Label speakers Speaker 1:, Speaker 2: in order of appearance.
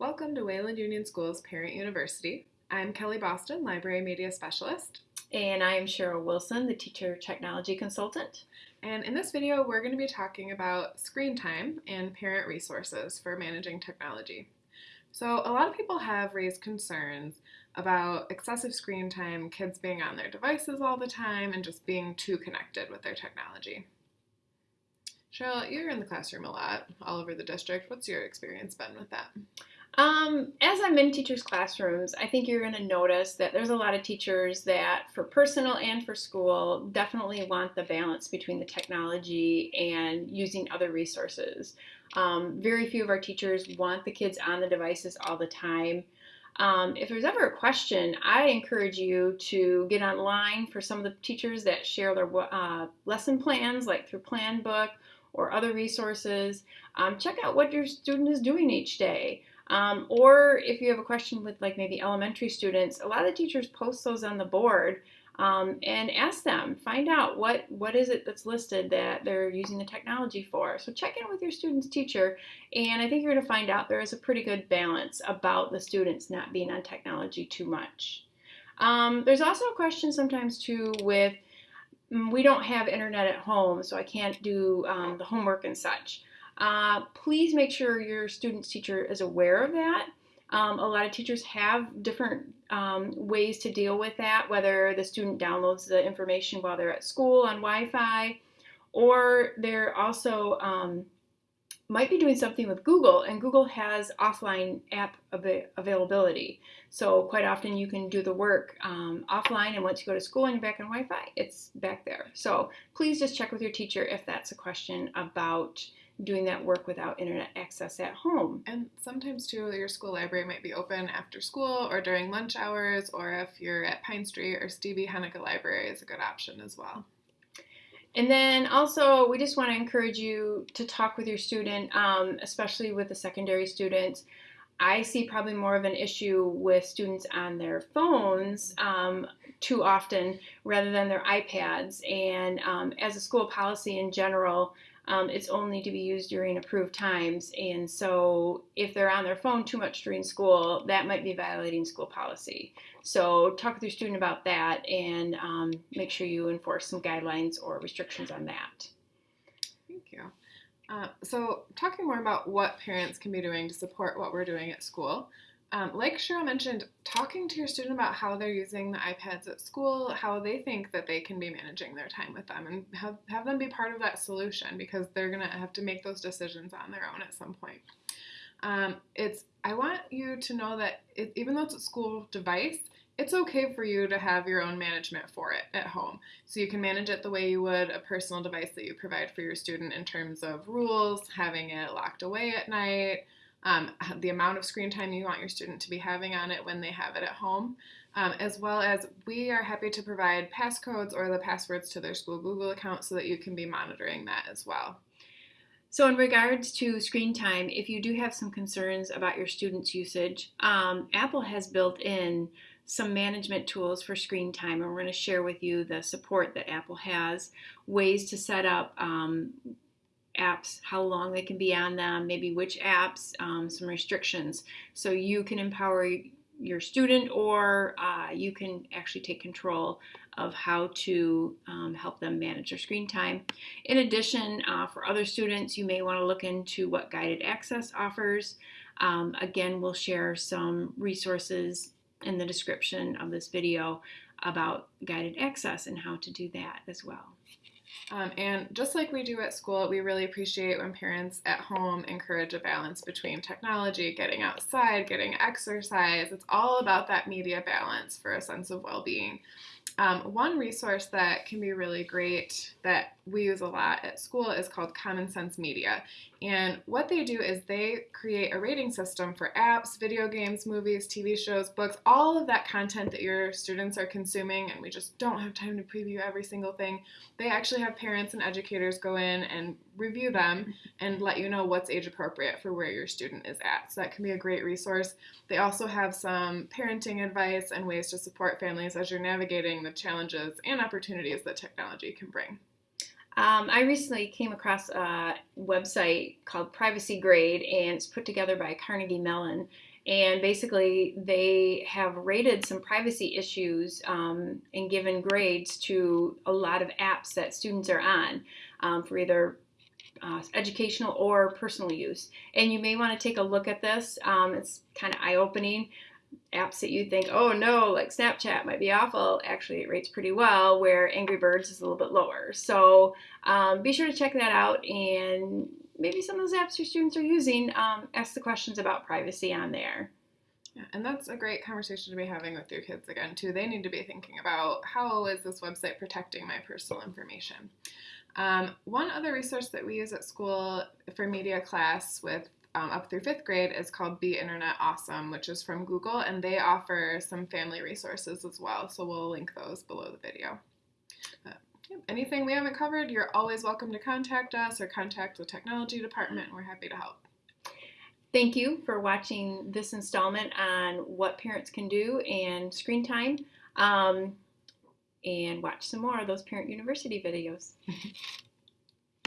Speaker 1: Welcome to Wayland Union Schools Parent University. I'm Kelly Boston, Library Media Specialist.
Speaker 2: And I am Cheryl Wilson, the Teacher Technology Consultant.
Speaker 1: And in this video, we're going to be talking about screen time and parent resources for managing technology. So a lot of people have raised concerns about excessive screen time, kids being on their devices all the time, and just being too connected with their technology. Cheryl, you're in the classroom a lot, all over the district. What's your experience been with that?
Speaker 2: Um, as I'm in teachers' classrooms, I think you're going to notice that there's a lot of teachers that, for personal and for school, definitely want the balance between the technology and using other resources. Um, very few of our teachers want the kids on the devices all the time. Um, if there's ever a question, I encourage you to get online for some of the teachers that share their uh, lesson plans, like through Planbook or other resources. Um, check out what your student is doing each day. Um, or if you have a question with like maybe elementary students, a lot of teachers post those on the board um, and ask them, find out what, what is it that's listed that they're using the technology for. So check in with your student's teacher and I think you're going to find out there is a pretty good balance about the students not being on technology too much. Um, there's also a question sometimes too with mm, we don't have internet at home so I can't do um, the homework and such. Uh, please make sure your student's teacher is aware of that. Um, a lot of teachers have different um, ways to deal with that, whether the student downloads the information while they're at school on Wi-Fi, or they're also um, might be doing something with Google, and Google has offline app av availability. So quite often you can do the work um, offline, and once you go to school and you're back on Wi-Fi, it's back there. So please just check with your teacher if that's a question about doing that work without internet access at home.
Speaker 1: And sometimes too, your school library might be open after school or during lunch hours, or if you're at Pine Street or Stevie Henika Library is a good option as well.
Speaker 2: And then also, we just want to encourage you to talk with your student, um, especially with the secondary students. I see probably more of an issue with students on their phones um, too often rather than their iPads. And um, as a school policy in general, um, it's only to be used during approved times. And so if they're on their phone too much during school, that might be violating school policy. So talk with your student about that and um, make sure you enforce some guidelines or restrictions on that.
Speaker 1: Thank you. Uh, so talking more about what parents can be doing to support what we're doing at school. Um, like Cheryl mentioned, talking to your student about how they're using the iPads at school, how they think that they can be managing their time with them, and have, have them be part of that solution because they're going to have to make those decisions on their own at some point. Um, it's I want you to know that it, even though it's a school device, it's okay for you to have your own management for it at home. So you can manage it the way you would a personal device that you provide for your student in terms of rules, having it locked away at night, um, the amount of screen time you want your student to be having on it when they have it at home, um, as well as we are happy to provide passcodes or the passwords to their school Google account so that you can be monitoring that as well.
Speaker 2: So in regards to screen time, if you do have some concerns about your students' usage, um, Apple has built in some management tools for screen time and we're going to share with you the support that Apple has, ways to set up um, apps, how long they can be on them, maybe which apps, um, some restrictions. So you can empower your student or uh, you can actually take control of how to um, help them manage their screen time. In addition, uh, for other students, you may want to look into what Guided Access offers. Um, again, we'll share some resources in the description of this video about guided access and how to do that as well.
Speaker 1: Um, and just like we do at school, we really appreciate when parents at home encourage a balance between technology, getting outside, getting exercise. It's all about that media balance for a sense of well being. Um, one resource that can be really great that we use a lot at school is called Common Sense Media. And what they do is they create a rating system for apps, video games, movies, TV shows, books, all of that content that your students are consuming, and we just don't have time to preview every single thing. They actually have parents and educators go in and review them and let you know what's age appropriate for where your student is at. So that can be a great resource. They also have some parenting advice and ways to support families as you're navigating the challenges and opportunities that technology can bring.
Speaker 2: Um, I recently came across a website called Privacy Grade, and it's put together by Carnegie Mellon. And basically, they have rated some privacy issues um, and given grades to a lot of apps that students are on um, for either uh, educational or personal use. And you may want to take a look at this. Um, it's kind of eye opening. Apps that you think, oh no, like Snapchat might be awful, actually it rates pretty well, where Angry Birds is a little bit lower. So um, be sure to check that out and maybe some of those apps your students are using, um, ask the questions about privacy on there.
Speaker 1: Yeah, and that's a great conversation to be having with your kids again too. They need to be thinking about how is this website protecting my personal information. Um, one other resource that we use at school for media class with um, up through fifth grade is called Be Internet Awesome, which is from Google, and they offer some family resources as well. So we'll link those below the video. Yep, anything we haven't covered, you're always welcome to contact us or contact the technology department. We're happy to help.
Speaker 2: Thank you for watching this installment on what parents can do and screen time. Um, and watch some more of those Parent University videos.